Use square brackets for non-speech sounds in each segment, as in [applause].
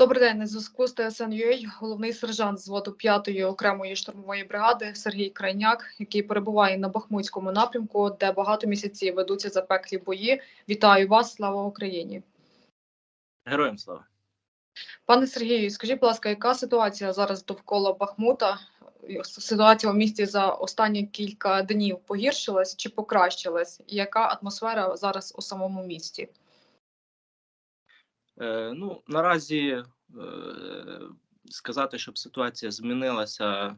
Добрий день, на зв'язку з ТСН.UA головний сержант зводу 5-ї окремої штурмової бригади Сергій Крайняк, який перебуває на Бахмутському напрямку, де багато місяців ведуться запеклі бої. Вітаю вас! Слава Україні! Героям слава. Пане Сергію, скажіть, будь ласка, яка ситуація зараз довкола Бахмута? Ситуація у місті за останні кілька днів погіршилась чи покращилась? І яка атмосфера зараз у самому місті? Е, ну, наразі сказати, щоб ситуація змінилася,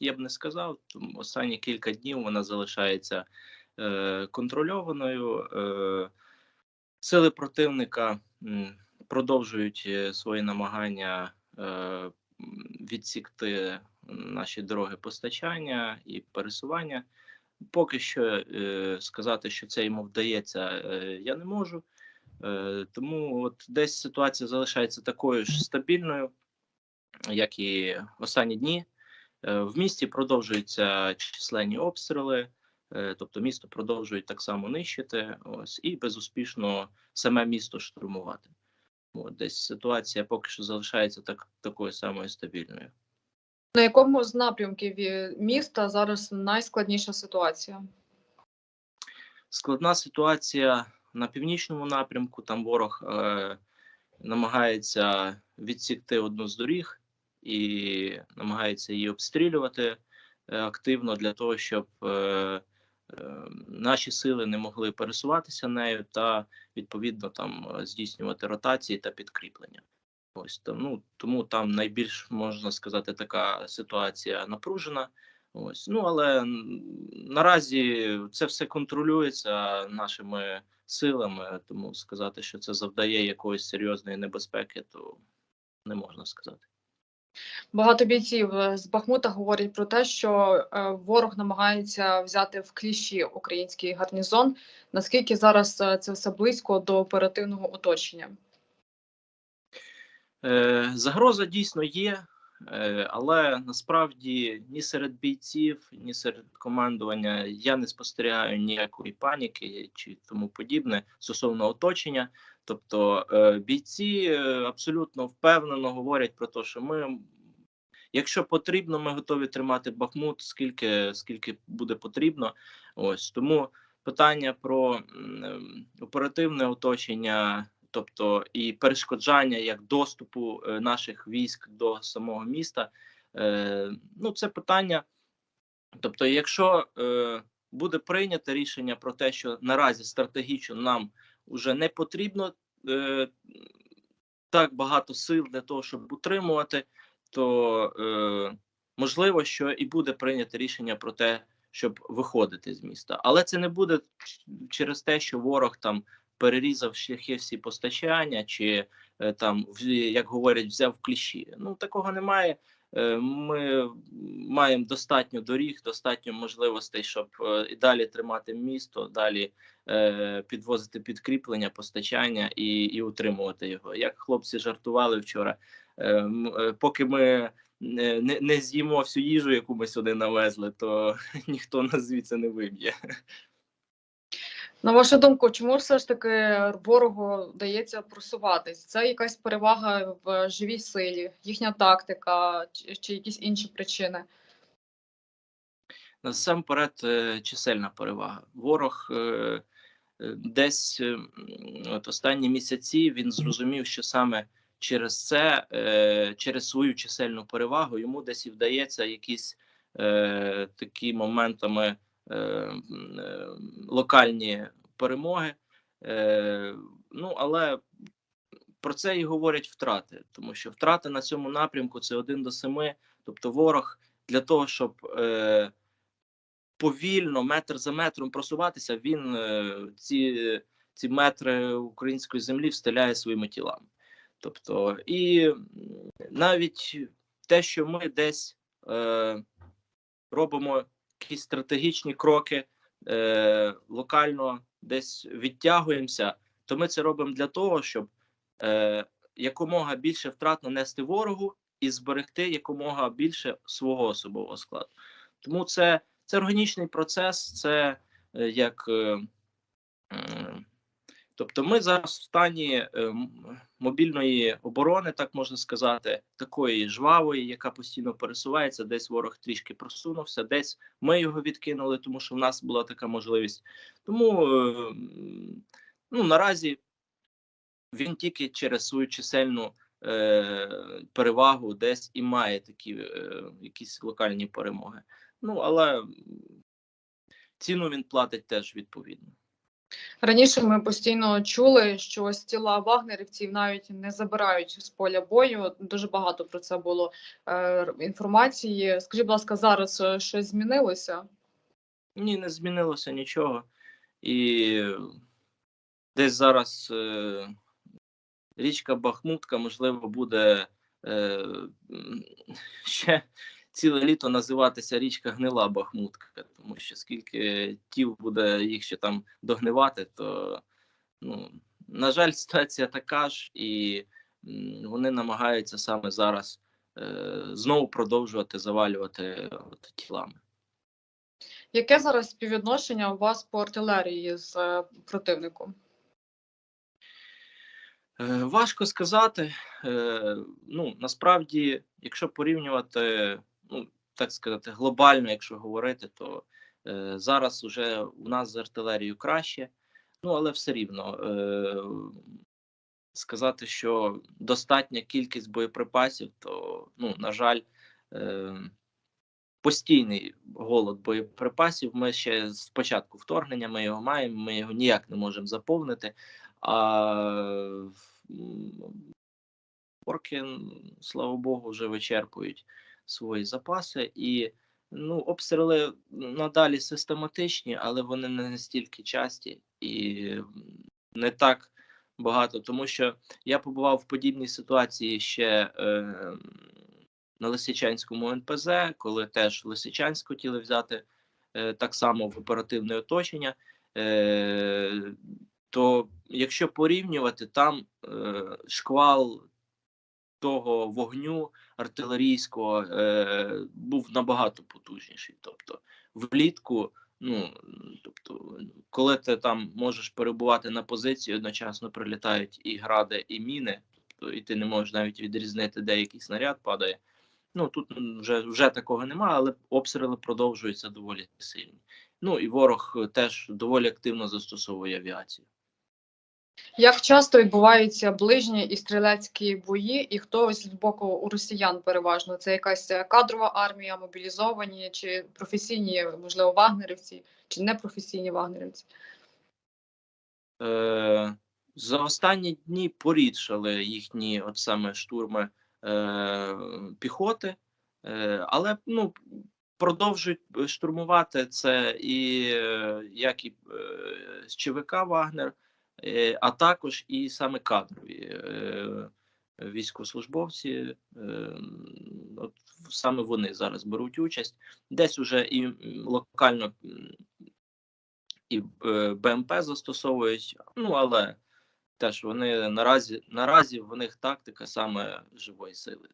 я б не сказав. Останні кілька днів вона залишається е, контрольованою. Е, сили противника продовжують е, свої намагання е, відсікти наші дороги постачання і пересування. Поки що е, сказати, що це йому вдається, е, я не можу. Е, Тому от десь ситуація залишається такою ж стабільною, як і останні дні. Е, В місті продовжуються численні обстріли, е, тобто місто продовжують так само нищити, ось і безуспішно саме місто штурмувати. От десь ситуація поки що залишається так такою самою стабільною. На якому з напрямків міста зараз найскладніша ситуація? Складна ситуація на північному напрямку. Там ворог е, намагається відсікти одну з доріг і намагається її обстрілювати е, активно для того, щоб е, е, наші сили не могли пересуватися нею та відповідно там е, здійснювати ротації та підкріплення. Ось там, ну тому там найбільш можна сказати така ситуація напружена. Ось ну але наразі це все контролюється нашими силами, тому сказати, що це завдає якоїсь серйозної небезпеки, то не можна сказати. Багато бійців е, з Бахмута говорять про те, що е, ворог намагається взяти в кліщі український гарнізон. Наскільки зараз е, це все близько до оперативного оточення? Е, загроза дійсно є, е, але насправді ні серед бійців, ні серед командування я не спостерігаю ніякої паніки чи тому подібне стосовно оточення. Тобто е, бійці е, абсолютно впевнено говорять про те, що ми, якщо потрібно, ми готові тримати Бахмут, скільки, скільки буде потрібно. Ось тому питання про ем, оперативне оточення тобто і перешкоджання як доступу е, наших військ до самого міста. Е, ну, це питання. Тобто, якщо е, буде прийнято рішення про те, що наразі стратегічно нам вже не потрібно так багато сил для того, щоб утримувати, то можливо, що і буде прийнято рішення про те, щоб виходити з міста, але це не буде через те, що ворог там перерізав шляхи всі постачання, чи е, там як говорять, взяв кліщі. Ну такого немає. Е, ми маємо достатньо доріг, достатньо можливостей, щоб е, і далі тримати місто, далі підвозити підкріплення, постачання і і утримувати його. Як хлопці жартували вчора, поки ми не не з'їмо всю їжу, яку ми сюди навезли, то [laughs] ніхто нас звідси не виб'є. На вашу думку, чому все ж таки ворогу вдається просуватись? Це якась перевага в живій силі, їхня тактика чи, якісь інші причини? Насамперед, е, чисельна перевага. Ворог е, е, десь от останні місяці він зрозумів, що саме через це, через свою чисельну перевагу, йому десь і вдається якісь такі моментами локальні перемоги. Е, Ну але про це і говорять втрати, тому що втрати на цьому напрямку це один до семи. Тобто, ворог для того, щоб е, повільно, метр за метром просуватися, він е, ці ці метри української землі встеляє своїми тілами. Тобто, і навіть те, що ми десь е, робимо якісь стратегічні кроки е, локально десь відтягуємося, то ми це робимо для того, щоб е, якомога більше втрат нанести ворогу і зберегти якомога більше свого особового складу. Тому це це органічний процес, це е, як е, Тобто, ми зараз в стані е, мобільної оборони, так можна сказати, такої жвавої, яка постійно пересувається. Десь ворог трішки просунувся, десь ми його відкинули, тому що в нас була така можливість. Тому е, ну, наразі він тільки через свою чисельну е, перевагу десь і має такі якісь локальні перемоги. Ну але ціну він платить теж відповідно. Раніше ми постійно чули, що ось тіла вагнерівців навіть не забирають з поля бою. Дуже багато про це було е, інформації. Скажіть, будь ласка, зараз е, щось змінилося? Ні, не змінилося нічого. І десь зараз е, річка Бахмутка, можливо, буде е, ще ціле літо називатися річка Гнила Бахмутка, тому що скільки тіл буде їх ще там догнивати, то ну, на жаль, ситуація така ж, і вони намагаються саме зараз е, знову продовжувати завалювати от, тілами. Яке зараз співвідношення у вас по артилерії з е, противником? Е, Важко сказати. Е, Ну насправді, якщо порівнювати, ну так сказати, глобально, якщо говорити, то е, зараз уже у нас з артилерією краще. Ну але все рівно е, сказати, що достатня кількість боєприпасів, то ну на жаль, е, постійний голод боєприпасів. Ми ще з початку вторгнення ми його маємо. Ми його ніяк не можемо заповнити. А орки, слава Богу, вже вичерпують свої запаси, і ну, обстріли надалі систематичні, але вони не настільки часті і не так багато. Тому що я побував в подібній ситуації ще е, на Лисичанському НПЗ, коли теж Лисичанськ хотіли взяти е, так само в оперативне оточення. Е, то якщо порівнювати, там е, шквал того вогню артилерійського е, був набагато потужніший. Тобто, влітку, ну тобто, коли ти там можеш перебувати на позиції, одночасно прилітають і гради, і міни, тобто, і ти не можеш навіть відрізнити, де який снаряд падає. Ну тут вже, вже такого немає, але обстріли продовжуються доволі сильні. Ну і ворог е, теж доволі активно застосовує авіацію. Як часто відбуваються ближні і стрілецькі бої, і хто ось з боку у росіян переважно? Це якась е, кадрова армія, мобілізовані чи професійні, можливо, вагнерівці, чи непрофесійні вагнерівці? Е, за останні дні порідшали їхні от саме штурми е, піхоти, е, але ну, продовжують штурмувати це і е, як і е, з ЧВК Вагнер, е, а також і саме кадрові е, військовослужбовці. Е, от саме вони зараз беруть участь. Десь уже і локально і е, БМП застосовують, ну але теж вони наразі наразі в них тактика саме живої сили.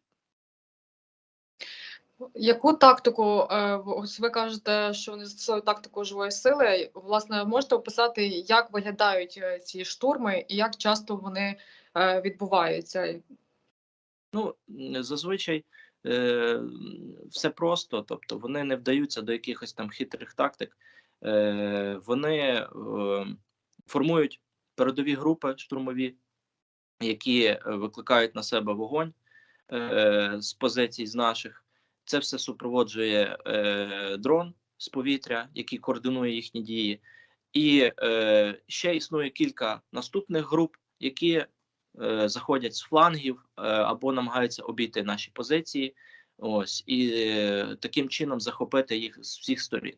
Яку тактику, е, ось ви кажете, що вони застосовують тактику живої сили. Власне, можете описати, як виглядають е, ці штурми і як часто вони е, відбуваються? Ну зазвичай все просто, тобто вони не вдаються до якихось там хитрих тактик. Вони формують передові групи штурмові, які викликають на себе вогонь з позицій з наших. Це все супроводжує е, дрон з повітря, який координує їхні дії. І е, ще існує кілька наступних груп, які е, заходять з флангів е, або намагаються обійти наші позиції. Ось і е, таким чином захопити їх з всіх сторін.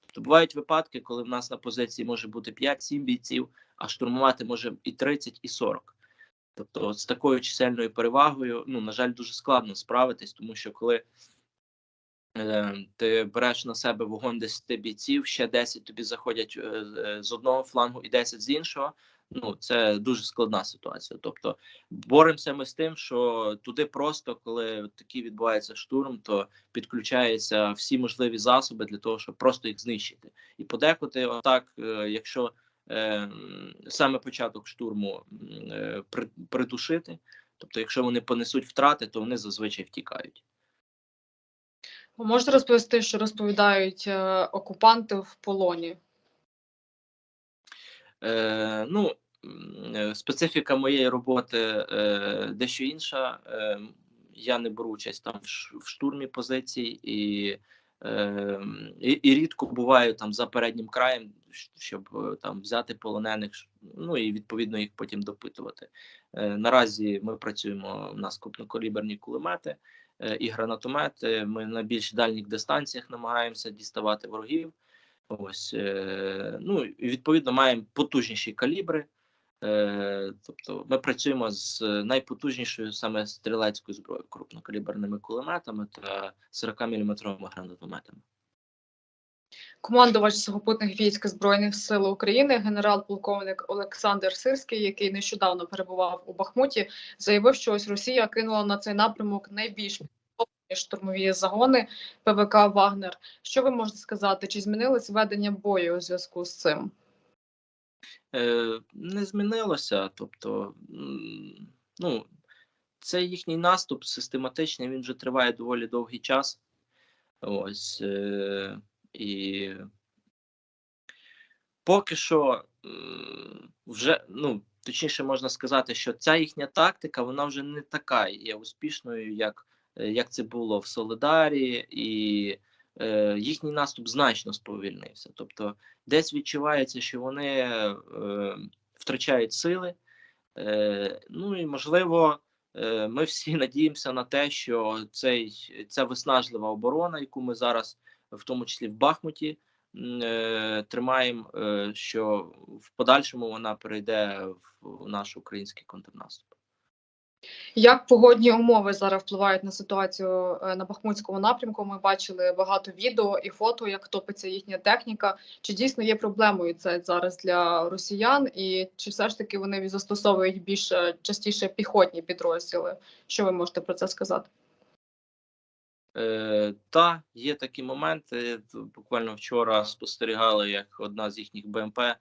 Тобто бувають випадки, коли в нас на позиції може бути 5-7 бійців, а штурмувати може і 30, і 40. Тобто, з такою чисельною перевагою, ну на жаль, дуже складно справитись, тому що коли ти береш на себе вогонь 10 бійців, ще 10 тобі заходять е, з- одного флангу і 10 з іншого. Ну це дуже складна ситуація. Тобто боремося ми з тим, що туди просто, коли такий відбувається штурм, то підключаються всі можливі засоби для того, щоб просто їх знищити. І подекуди, отак, е, якщо е, саме початок штурму е, при- придушити. Тобто, якщо вони понесуть втрати, то вони зазвичай втікають. Можете розповісти, що розповідають е, окупанти в полоні? Е, ну, е, специфіка моєї роботи е, дещо інша. Е, я не беру участь там в штурмі позицій і, е, і, і рідко буваю там за переднім краєм, щоб там взяти полонених, ну і відповідно їх потім допитувати. Наразі ми працюємо. У нас крупнокаліберні кулемети і гранатомети. Ми на більш дальніх дистанціях намагаємося діставати ворогів. Ось е, ну і відповідно маємо потужніші калібри. Е, тобто ми працюємо з найпотужнішою саме стрілецькою зброєю, крупнокаліберними кулеметами та 40-мм гранатометами. Командувач сухопутних військ Збройних сил України, генерал-полковник Олександр Сирський, який нещодавно перебував у Бахмуті, заявив, що ось Росія кинула на цей напрямок найбільш штурмові загони ПВК Вагнер. Що ви можете сказати? Чи змінилось ведення бою у зв'язку з цим? Е, не змінилося. Тобто, ну, це їхній наступ систематичний, він вже триває доволі довгий час. Ось е, і поки що вже, ну, точніше можна сказати, що ця їхня тактика, вона вже не така є успішною, як, е, як це було в Солидарі, і е, їхній наступ значно сповільнився. Тобто, десь відчувається, що вони е, втрачають сили. Е, ну і можливо, е, ми всі [laughs] надіємося на те, що цей, ця виснажлива оборона, яку ми зараз, в тому числі в Бахмуті, е, тримаємо, е, що в подальшому вона перейде в наш український контрнаступ. Як погодні умови зараз впливають на ситуацію е, на Бахмутському напрямку? Ми бачили багато відео і фото, як топиться їхня техніка. Чи дійсно є проблемою це зараз для росіян, і чи все ж таки вони застосовують більш частіше піхотні підрозділи? Що ви можете про це сказати? Е, та є такі моменти. Буквально вчора спостерігали, як одна з їхніх БМП е,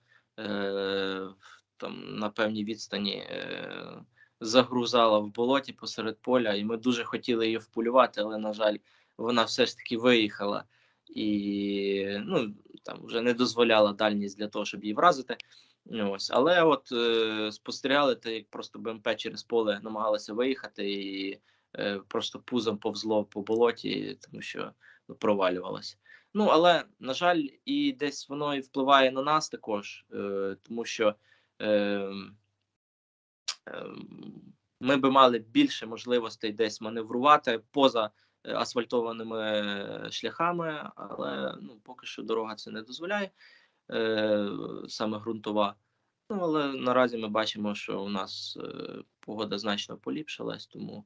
там на певній відстані е, загрузала в болоті посеред поля, і ми дуже хотіли її вполювати, але на жаль, вона все ж таки виїхала і ну там вже не дозволяла дальність для того, щоб її вразити. Ось, але от спостерігали те, як просто БМП через поле намагалася виїхати і просто пузом повзло по болоті, тому що ну, провалювалося. Ну але на жаль, і десь воно і впливає на нас також, е, тому що е, е, ми би мали більше можливостей десь маневрувати поза е, асфальтованими е, шляхами, але ну, поки що дорога це не дозволяє, е, саме ґрунтова. Ну, але наразі ми бачимо, що у нас е, погода значно поліпшилась, тому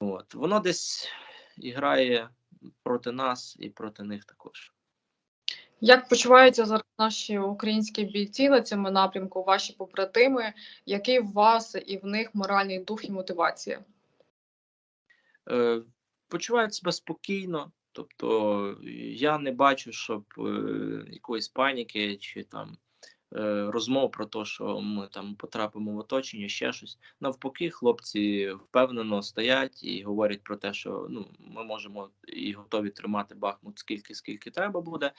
от, воно десь і грає проти нас і проти них також. Як почуваються зараз наші українські бійці на цьому напрямку, ваші побратими? Який в вас і в них моральний дух і мотивація? Е, почувають себе спокійно, тобто я не бачу, щоб е, якоїсь паніки чи там розмов про те, що ми там потрапимо в оточення, ще щось. Навпаки, хлопці впевнено стоять і говорять про те, що ну ми можемо і готові тримати Бахмут скільки, скільки треба буде.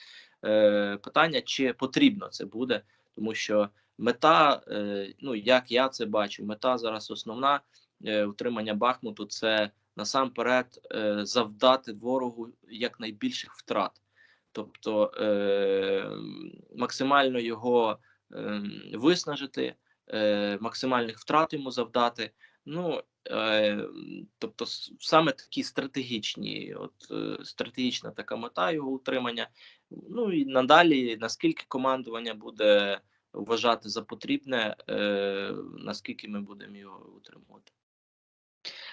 Е, питання, чи потрібно це буде, тому що мета, е, ну як я це бачу, мета зараз основна е, утримання Бахмуту це насамперед е, завдати ворогу якнайбільших втрат, тобто е, максимально його е, виснажити, е, максимальних втрат йому завдати. Ну е, тобто, саме такі стратегічні, от е, стратегічна така мета його утримання. Ну і надалі, наскільки командування буде вважати за потрібне, е, наскільки ми будемо його утримувати.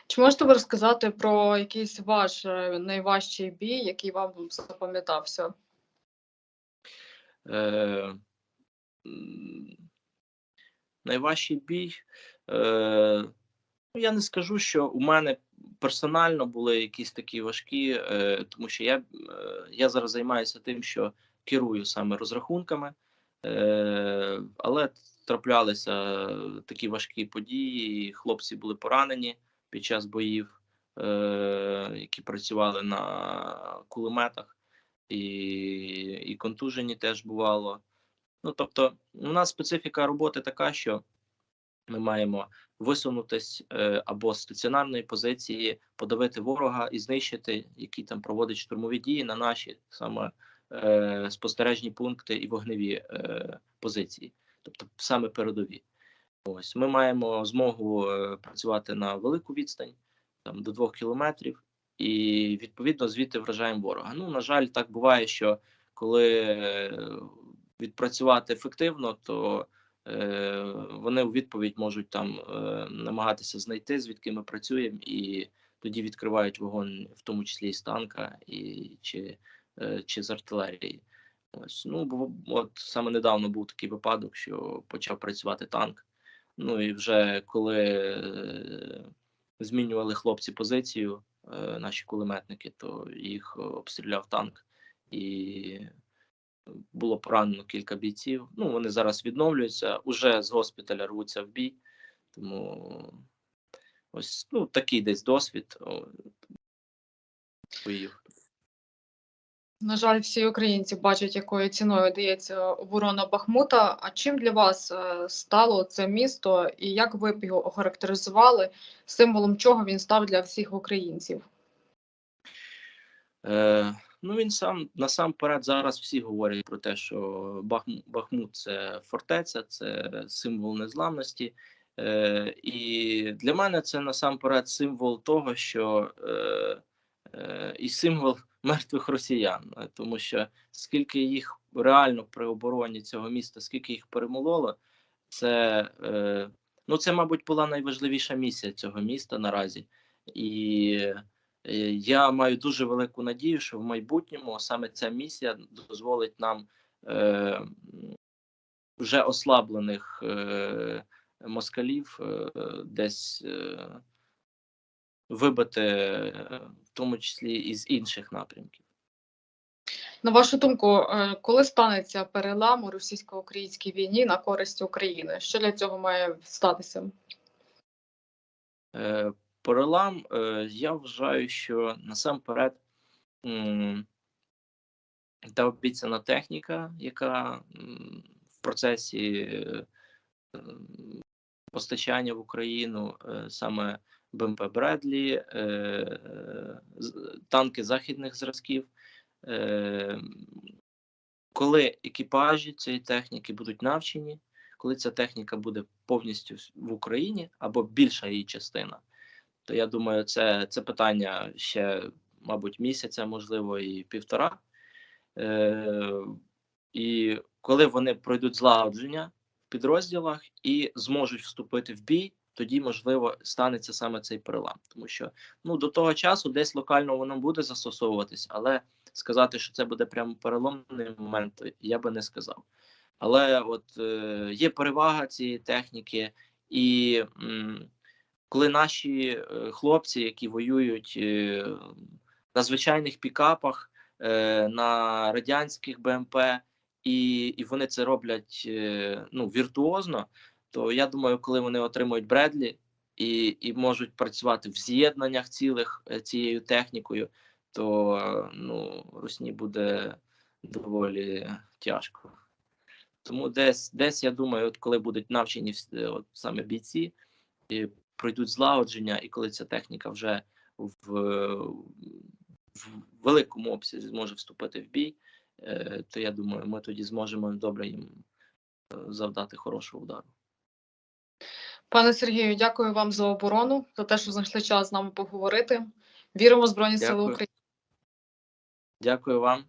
Чи можете ви розказати про якийсь ваш е, найважчий бій, який вам запам'ятався? Е, найважчий бій. Е, ну, я не скажу, що у мене персонально були якісь такі важкі, е, тому що я, е, я зараз займаюся тим, що керую саме розрахунками Е, але траплялися такі важкі події. Хлопці були поранені під час боїв, е, які працювали на кулеметах, і, і контужені теж бувало. Ну тобто, у нас специфіка роботи така, що ми маємо висунутись е, або з стаціонарної позиції, подавити ворога і знищити, який там проводить штурмові дії на наші саме е, спостережні пункти і вогневі е, позиції, тобто саме передові. Ось ми маємо змогу е, працювати на велику відстань, там до двох кілометрів, і відповідно звідти вражаємо ворога. Ну на жаль, так буває, що коли е, відпрацювати ефективно, то е, вони у відповідь можуть там е, намагатися знайти, звідки ми працюємо, і тоді відкривають вогонь, в тому числі і з танка, і чи, е, чи з артилерії. Ось ну бо от саме недавно був такий випадок, що почав працювати танк. Ну і вже коли е, змінювали хлопці позицію, е, наші кулеметники, то їх обстріляв танк і було поранено кілька бійців. Ну, вони зараз відновлюються, уже з госпіталя рвуться в бій. Тому ось ну, такий десь досвід боїв. На жаль, всі українці бачать, якою ціною дається оборона Бахмута. А чим для вас е, стало це місто, і як ви б його охарактеризували, символом чого він став для всіх українців? Е, ну він сам насамперед зараз всі говорять про те, що Бахмут, це фортеця, це символ незламності. Е, і для мене це насамперед символ того, що е, е, і символ мертвих росіян, е, тому що скільки їх реально при обороні цього міста, скільки їх перемололо, це е, ну це, мабуть, була найважливіша місія цього міста наразі. І е, я маю дуже велику надію, що в майбутньому саме ця місія дозволить нам вже ослаблених москалів десь вибити, е, в тому числі і з інших напрямків. На вашу думку, е, коли станеться перелам у російсько-українській війні на користь України? Що для цього має статися? Е, Перелам, я вважаю, що насамперед та обіцяна техніка, яка в процесі постачання в Україну саме БМП Бредлі, е, танки західних зразків. Е, коли екіпажі цієї техніки будуть навчені, коли ця техніка буде повністю в Україні або більша її частина, то я думаю, це, це питання ще, мабуть, місяця, можливо, і півтора. Е, і коли вони пройдуть злагодження в підрозділах і зможуть вступити в бій, тоді можливо станеться саме цей перелам. Тому що ну до того часу десь локально воно буде застосовуватись, але сказати, що це буде прямо переломний момент, я би не сказав. Але от е, є перевага цієї техніки, і м, коли наші е, хлопці, які воюють е, на звичайних пікапах, е, на радянських БМП, і, і вони це роблять е, ну, віртуозно, то я думаю, коли вони отримують Бредлі і, і можуть працювати в з'єднаннях цілих е, цією технікою, то е, ну, Русні буде доволі тяжко. Тому десь, десь я думаю, от коли будуть навчені от саме бійці, і пройдуть злагодження, і коли ця техніка вже в, в великому обсязі зможе вступити в бій, е, то я думаю, ми тоді зможемо добре їм е, завдати хорошого удару. Пане Сергію, дякую вам за оборону, за те, що знайшли час з нами поговорити. Віримо в Збройні Сили України. Дякую вам.